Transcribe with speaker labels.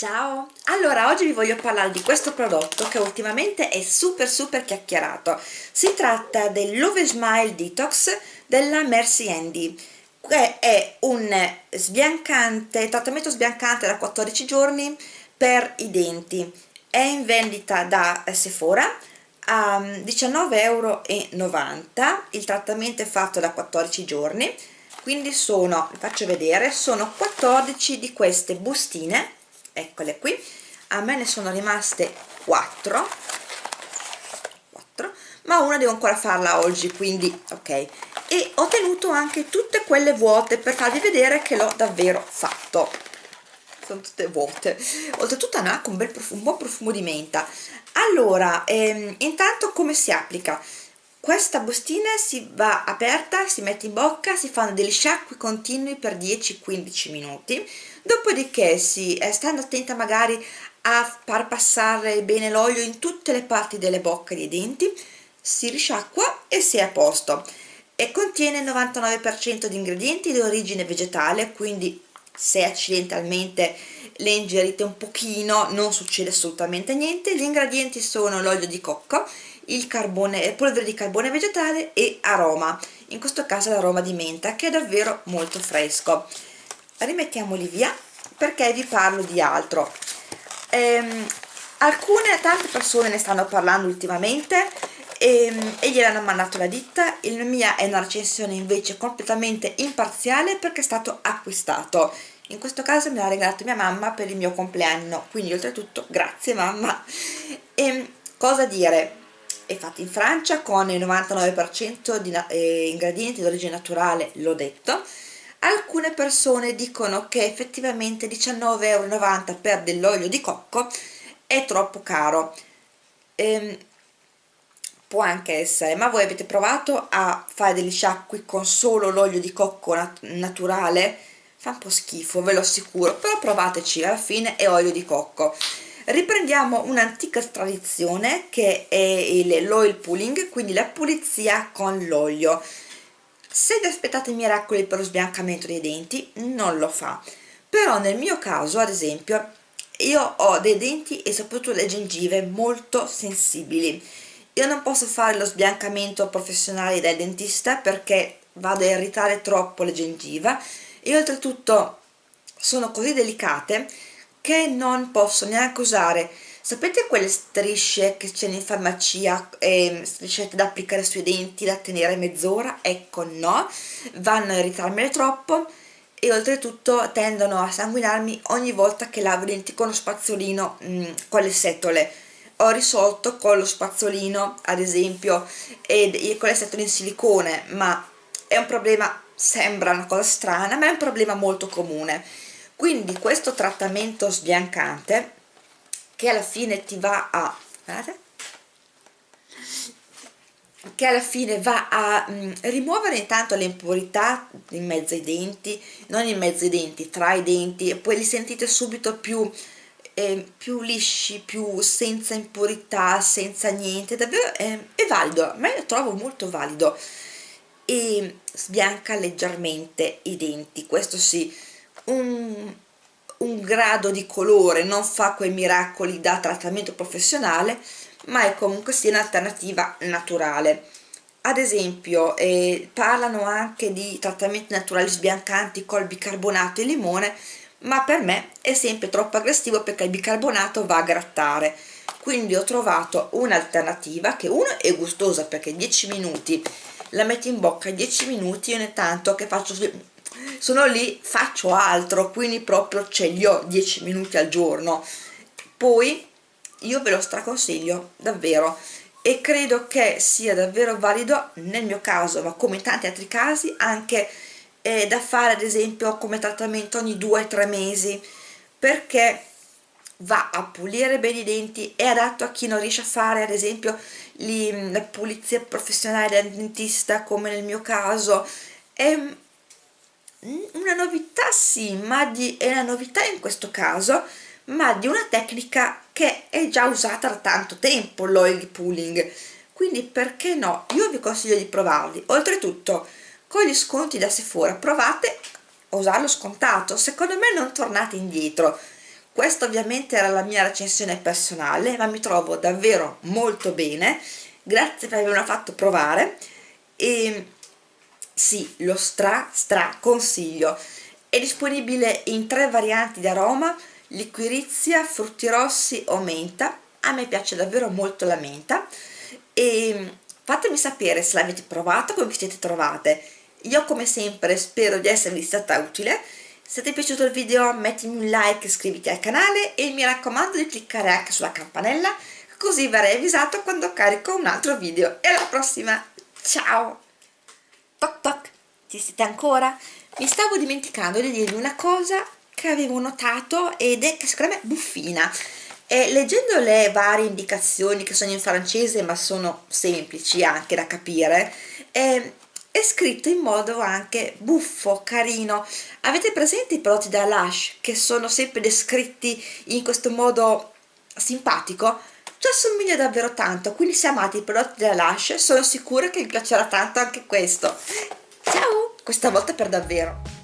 Speaker 1: Ciao! Allora, oggi vi voglio parlare di questo prodotto che ultimamente è super super chiacchierato. Si tratta dell'Ove Smile Detox della Mercy Andy, che è un sbiancante, trattamento sbiancante da 14 giorni per i denti. È in vendita da Sephora a 19,90 euro. Il trattamento è fatto da 14 giorni, quindi sono, vi faccio vedere, sono 14 di queste bustine eccole qui. A me ne sono rimaste 4 4 ma una devo ancora farla oggi quindi ok. E ho tenuto anche tutte quelle vuote per farvi vedere che l'ho davvero fatto. Sono tutte vuote. Oltretutto hanno anche un, bel profumo, un buon profumo di menta. Allora ehm, intanto come si applica questa bustina si va aperta, si mette in bocca, si fanno degli sciacqui continui per 10-15 minuti, dopodiché si, eh, stando attenta magari a far passare bene l'olio in tutte le parti delle bocche dei denti, si risciacqua e si è a posto. E contiene il 99% di ingredienti di origine vegetale, quindi se accidentalmente le ingerite un pochino non succede assolutamente niente. Gli ingredienti sono l'olio di cocco, il carbone, polvere di carbone vegetale e aroma. In questo caso l'aroma di menta che è davvero molto fresco. Rimettiamoli via perché vi parlo di altro. Ehm, alcune, tante persone ne stanno parlando ultimamente e, ehm, e gliel'hanno mandato la ditta. Il mia è una recensione invece completamente imparziale perché è stato acquistato in questo caso me l'ha regalato mia mamma per il mio compleanno quindi oltretutto grazie mamma e, cosa dire è fatto in Francia con il 99% di eh, ingredienti di origine naturale, l'ho detto. Alcune persone dicono che effettivamente 19,90 euro per dell'olio di cocco è troppo caro. Ehm, può anche essere, ma voi avete provato a fare degli sciacqui con solo l'olio di cocco nat naturale? Fa un po' schifo, ve lo assicuro, però provateci, alla fine è olio di cocco. Riprendiamo un'antica tradizione che è l'oil pulling quindi la pulizia con l'olio. Se vi aspettate miracoli per lo sbiancamento dei denti non lo fa. Però nel mio caso ad esempio io ho dei denti e soprattutto le gengive molto sensibili. Io non posso fare lo sbiancamento professionale dal dentista perché vado a irritare troppo le gengive e oltretutto sono così delicate che non posso neanche usare. Sapete quelle strisce che c'è in farmacia eh, strisce da applicare sui denti da tenere mezz'ora? Ecco no. Vanno a irritarmele troppo e oltretutto tendono a sanguinarmi ogni volta che lavo i denti con lo spazzolino mh, mm, con le setole. Ho risolto con lo spazzolino ad esempio e con le setole in silicone ma è un problema sembra una cosa strana ma è un problema molto comune. Quindi questo trattamento sbiancante che alla fine ti va a guardate, che alla fine va a mm, rimuovere intanto le impurità in mezzo ai denti non in mezzo ai denti, tra i denti e poi li sentite subito più eh, più lisci, più senza impurità, senza niente, davvero è, è valido, a me lo trovo molto valido e sbianca leggermente i denti, questo sì, un, un grado di colore, non fa quei miracoli da trattamento professionale, ma è comunque sia un'alternativa naturale. Ad esempio, eh, parlano anche di trattamenti naturali sbiancanti col bicarbonato e limone, ma per me è sempre troppo aggressivo perché il bicarbonato va a grattare. Quindi ho trovato un'alternativa che uno è gustosa perché 10 minuti la metti in bocca 10 minuti ogni tanto che faccio sono lì faccio altro quindi proprio ce li ho 10 minuti al giorno. Poi io ve lo straconsiglio davvero e credo che sia davvero valido nel mio caso ma come in tanti altri casi anche eh, da fare ad esempio come trattamento ogni 2-3 mesi perché va a pulire bene i denti è adatto a chi non riesce a fare ad esempio li, la pulizia professionale del dentista come nel mio caso. È una novità sì, ma di, è una novità in questo caso, ma di una tecnica che è già usata da tanto tempo, l'oil pulling, quindi perché no? Io vi consiglio di provarli, oltretutto con gli sconti da Sephora provate a usarlo scontato, secondo me non tornate indietro, questa ovviamente era la mia recensione personale ma mi trovo davvero molto bene. Grazie per avermela fatto provare. E sì, lo stra stra consiglio. È disponibile in tre varianti di aroma liquirizia, frutti rossi o menta. A me piace davvero molto la menta. E fatemi sapere se l'avete provato come vi siete trovate. Io come sempre spero di esservi stata utile se ti è piaciuto il video mettimi un like iscriviti al canale e mi raccomando di cliccare anche sulla campanella così verrai avvisato quando carico un altro video. E alla prossima. Ciao! Toc toc. Ci siete ancora? mi stavo dimenticando di dirvi una cosa che avevo notato ed è che secondo me buffina. E leggendo le varie indicazioni che sono in francese ma sono semplici anche da capire è, è scritto in modo anche buffo, carino. Avete presente i prodotti da Lush che sono sempre descritti in questo modo simpatico? ci assomiglia davvero tanto quindi se amate i prodotti da Lush sono sicura che vi piacerà tanto anche questo. Ciao! Questa volta per davvero